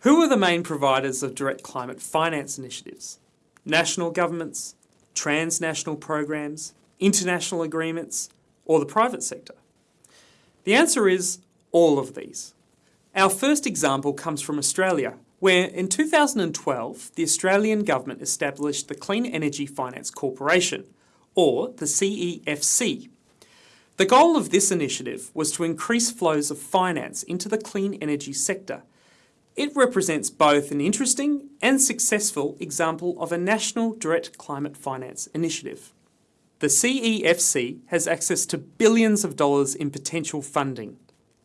Who are the main providers of direct climate finance initiatives? National governments, transnational programs, international agreements, or the private sector? The answer is all of these. Our first example comes from Australia, where in 2012 the Australian government established the Clean Energy Finance Corporation, or the CEFC. The goal of this initiative was to increase flows of finance into the clean energy sector. It represents both an interesting and successful example of a national direct climate finance initiative. The CEFC has access to billions of dollars in potential funding.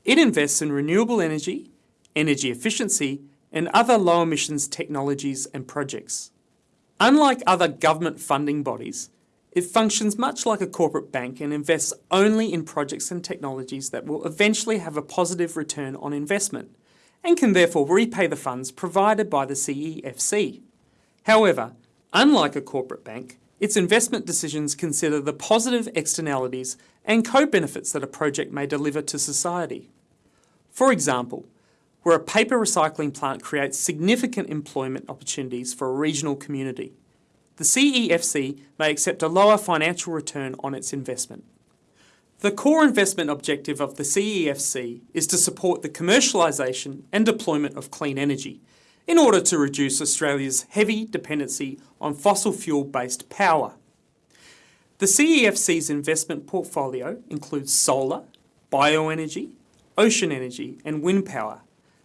It invests in renewable energy, energy efficiency and other low emissions technologies and projects. Unlike other government funding bodies, it functions much like a corporate bank and invests only in projects and technologies that will eventually have a positive return on investment and can therefore repay the funds provided by the CEFC. However, unlike a corporate bank, its investment decisions consider the positive externalities and co-benefits that a project may deliver to society. For example, where a paper recycling plant creates significant employment opportunities for a regional community, the CEFC may accept a lower financial return on its investment. The core investment objective of the CEFC is to support the commercialisation and deployment of clean energy in order to reduce Australia's heavy dependency on fossil fuel-based power. The CEFC's investment portfolio includes solar, bioenergy, ocean energy and wind power,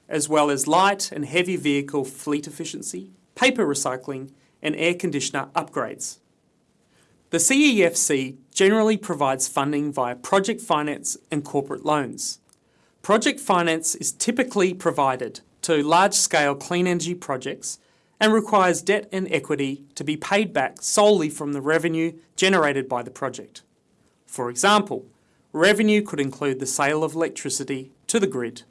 as well as light and heavy vehicle fleet efficiency, paper recycling and air conditioner upgrades. The CEFC generally provides funding via project finance and corporate loans. Project finance is typically provided to large-scale clean energy projects and requires debt and equity to be paid back solely from the revenue generated by the project. For example, revenue could include the sale of electricity to the grid.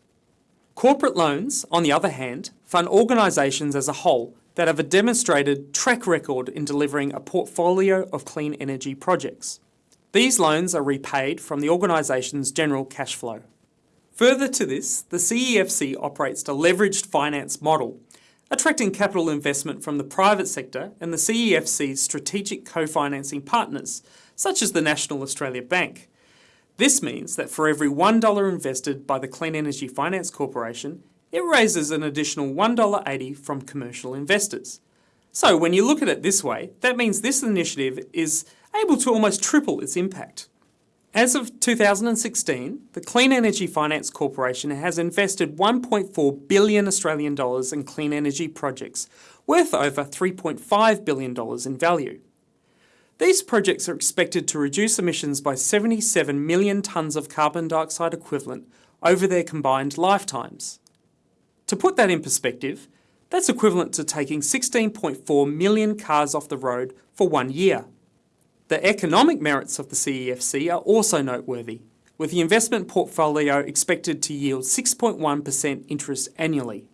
Corporate loans, on the other hand, fund organisations as a whole that have a demonstrated track record in delivering a portfolio of clean energy projects. These loans are repaid from the organisation's general cash flow. Further to this, the CEFC operates a leveraged finance model, attracting capital investment from the private sector and the CEFC's strategic co-financing partners, such as the National Australia Bank. This means that for every $1 invested by the Clean Energy Finance Corporation, it raises an additional $1.80 from commercial investors. So when you look at it this way, that means this initiative is able to almost triple its impact. As of 2016, the Clean Energy Finance Corporation has invested 1.4 billion Australian dollars in clean energy projects, worth over 3.5 billion dollars in value. These projects are expected to reduce emissions by 77 million tonnes of carbon dioxide equivalent over their combined lifetimes. To put that in perspective, that's equivalent to taking 16.4 million cars off the road for one year. The economic merits of the CEFC are also noteworthy, with the investment portfolio expected to yield 6.1% interest annually.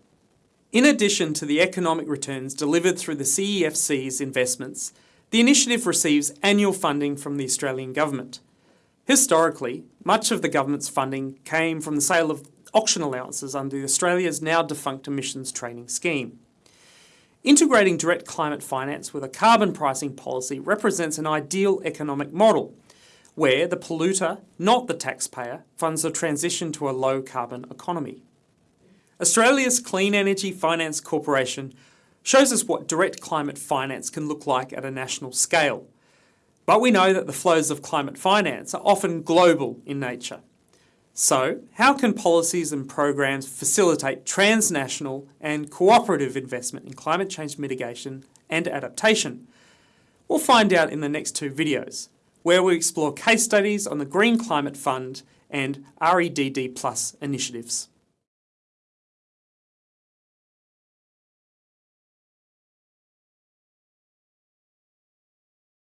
In addition to the economic returns delivered through the CEFC's investments, the initiative receives annual funding from the Australian Government. Historically, much of the government's funding came from the sale of auction allowances under Australia's now defunct emissions trading scheme. Integrating direct climate finance with a carbon pricing policy represents an ideal economic model, where the polluter, not the taxpayer, funds the transition to a low carbon economy. Australia's Clean Energy Finance Corporation shows us what direct climate finance can look like at a national scale. But we know that the flows of climate finance are often global in nature. So, how can policies and programs facilitate transnational and cooperative investment in climate change mitigation and adaptation? We'll find out in the next two videos, where we explore case studies on the Green Climate Fund and REDD Plus initiatives.